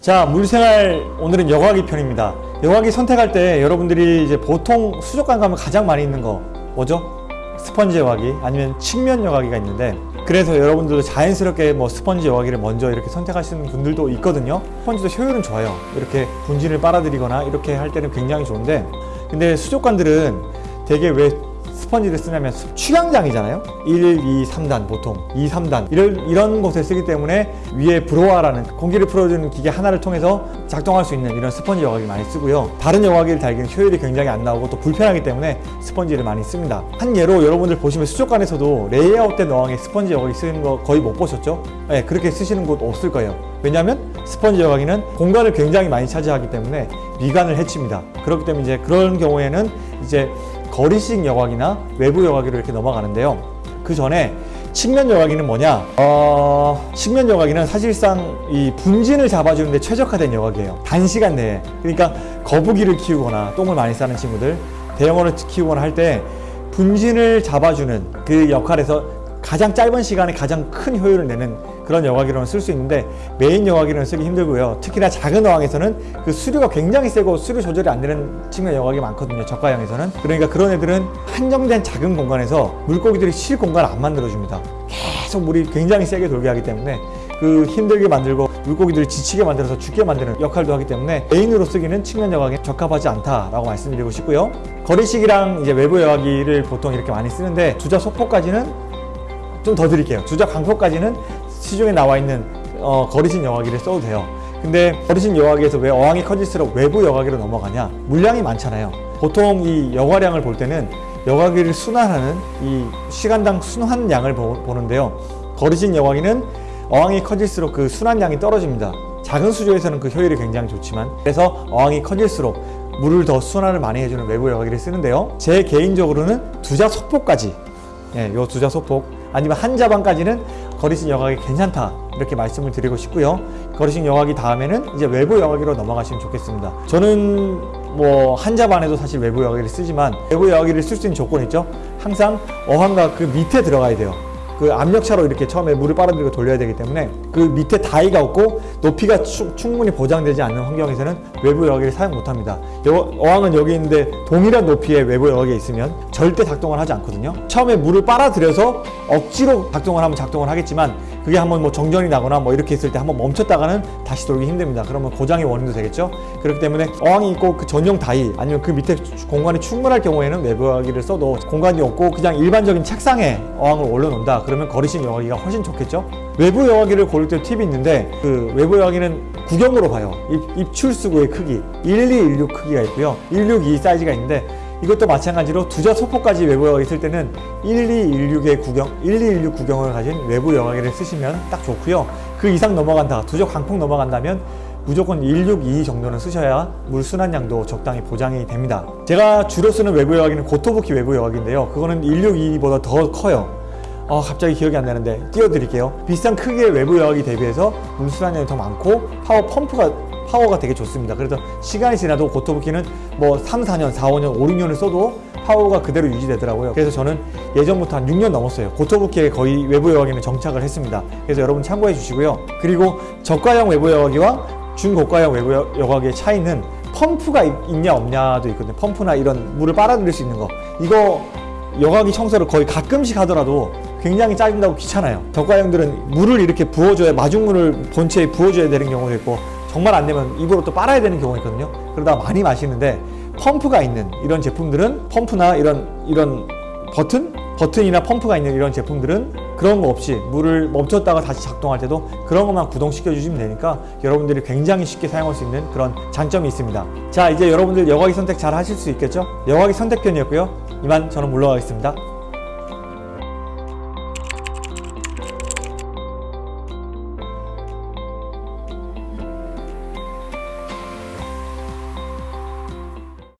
자 물생활 오늘은 여과기 편입니다. 여과기 선택할 때 여러분들이 이제 보통 수족관 가면 가장 많이 있는 거 뭐죠? 스펀지 여과기 아니면 측면 여과기가 있는데 그래서 여러분들도 자연스럽게 뭐 스펀지 여과기를 먼저 이렇게 선택하시는 분들도 있거든요. 스펀지도 효율은 좋아요. 이렇게 분진을 빨아들이거나 이렇게 할 때는 굉장히 좋은데 근데 수족관들은 되게 왜 스펀지를 쓰냐면 축양장이잖아요. 1, 2, 3단 보통. 2, 3단. 이런, 이런 곳에 쓰기 때문에 위에 blower라는 공기를 풀어주는 기계 하나를 통해서 작동할 수 있는 이런 스펀지 여과기를 많이 쓰고요. 다른 여과기를 달기는 효율이 굉장히 안 나오고 또 불편하기 때문에 스펀지를 많이 씁니다. 한 예로 여러분들 보시면 수족관에서도 레이아웃된 어항에 스펀지 여과기 쓰는 거 거의 못 보셨죠? 네, 그렇게 쓰시는 곳 없을 거예요. 왜냐하면 스펀지 여과기는 공간을 굉장히 많이 차지하기 때문에 미간을 해칩니다. 그렇기 때문에 이제 그런 경우에는 이제 거리식 여과기나 외부 여과기로 이렇게 넘어가는데요. 그 전에 측면 여과기는 뭐냐? 어... 측면 여과기는 사실상 이 분진을 잡아주는 데 최적화된 여과기예요. 단시간 내에. 그러니까 거북이를 키우거나 똥을 많이 싸는 친구들 대형어를 키우거나 할 때 분진을 잡아주는 그 역할에서 가장 짧은 시간에 가장 큰 효율을 내는 그런 여과기로는 쓸 수 있는데 메인 여과기로는 쓰기 힘들고요. 특히나 작은 어항에서는 그 수류가 굉장히 세고 수류 조절이 안 되는 측면 여과기 많거든요 저가형에서는. 그러니까 그런 애들은 한정된 작은 공간에서 물고기들이 쉴 공간을 안 만들어줍니다. 계속 물이 굉장히 세게 돌게 하기 때문에 그 힘들게 만들고 물고기들을 지치게 만들어서 죽게 만드는 역할도 하기 때문에 메인으로 쓰기는 측면 여과기 적합하지 않다라고 말씀드리고 싶고요. 거리식이랑 이제 외부 여과기를 보통 이렇게 많이 쓰는데 주자 소포까지는 좀 더 드릴게요. 주자 강포까지는 시중에 나와 있는 어, 거리식 여과기를 써도 돼요. 근데 거리식 여과기에서 왜 어항이 커질수록 외부 여과기로 넘어가냐? 물량이 많잖아요. 보통 이 여과량을 볼 때는 여과기를 순환하는 이 시간당 순환량을 보, 보는데요. 거리식 여과기는 어항이 커질수록 그 순환량이 떨어집니다. 작은 수조에서는 그 효율이 굉장히 좋지만 그래서 어항이 커질수록 물을 더 순환을 많이 해주는 외부 여과기를 쓰는데요. 제 개인적으로는 두자 소폭까지 예, 요 두자 소폭 아니면 한 자반까지는 거리식 여과기 괜찮다. 이렇게 말씀을 드리고 싶고요. 거리식 여과기 다음에는 이제 외부 여과기로 넘어가시면 좋겠습니다. 저는 뭐 한 자반에도 사실 외부 여과기를 쓰지만 외부 여과기를 쓸 수 있는 조건이 있죠. 항상 어항과 그 밑에 들어가야 돼요 그 압력차로 이렇게 처음에 물을 빨아들이고 돌려야 되기 때문에 그 밑에 다이가 없고 높이가 추, 충분히 보장되지 않는 환경에서는 외부 여과기를 사용 못합니다. 어항은 여기 있는데 동일한 높이의 외부 여과기가 있으면 절대 작동을 하지 않거든요. 처음에 물을 빨아들여서 억지로 작동을 하면 작동을 하겠지만 그게 한번 뭐 정전이 나거나 뭐 이렇게 있을 때 한번 멈췄다가는 다시 돌기 힘듭니다. 그러면 고장의 원인도 되겠죠? 그렇기 때문에 어항이 있고 그 전용 다이 아니면 그 밑에 공간이 충분할 경우에는 외부 여과기를 써도 공간이 없고 그냥 일반적인 책상에 어항을 올려놓는다. 그러면 거리식 여과기가 훨씬 좋겠죠? 외부 여과기를 고를 때 팁이 있는데 그 외부 여과기는 구경으로 봐요. 입, 입출수구의 크기. 1216 크기가 있고요. 162 사이즈가 있는데 이것도 마찬가지로 두자 소폭까지 외부 여과기 쓸 때는 1216의 구경, 1216 구경을 가진 외부 여과기를 쓰시면 딱 좋고요. 그 이상 넘어간다, 두자 광폭 넘어간다면 무조건 162 정도는 쓰셔야 물 순환량도 적당히 보장이 됩니다. 제가 주로 쓰는 외부 여과기는 고토부키 외부 여과기인데요. 그거는 162보다 더 커요. 어, 갑자기 기억이 안 나는데 띄워드릴게요. 비슷한 크기의 외부 여과기 대비해서 물 순환량이 더 많고 파워 펌프가 파워가 되게 좋습니다. 그래서 시간이 지나도 고토부키는 뭐 3, 4년, 4, 5년, 5, 6년을 써도 파워가 그대로 유지되더라고요. 그래서 저는 예전부터 한 6년 넘었어요. 고토부키에 거의 외부 여과기는 정착을 했습니다. 그래서 여러분 참고해 주시고요. 그리고 저가형 외부 여과기와 중고가형 외부 여과기의 차이는 펌프가 있냐 없냐도 있거든요. 펌프나 이런 물을 빨아들일 수 있는 거. 이거 여과기 청소를 거의 가끔씩 하더라도 굉장히 짜증나고 귀찮아요. 저가형들은 물을 이렇게 부어줘야 마중물을 본체에 부어줘야 되는 경우도 있고 정말 안 되면 입으로 또 빨아야 되는 경우가 있거든요 그러다 많이 마시는데 펌프가 있는 이런 제품들은 펌프나 이런 이런 버튼? 버튼이나 펌프가 있는 이런 제품들은 그런 거 없이 물을 멈췄다가 다시 작동할 때도 그런 것만 구동시켜 주시면 되니까 여러분들이 굉장히 쉽게 사용할 수 있는 그런 장점이 있습니다 자 이제 여러분들 여과기 선택 잘 하실 수 있겠죠? 여과기 선택편이었고요 이만 저는 물러가겠습니다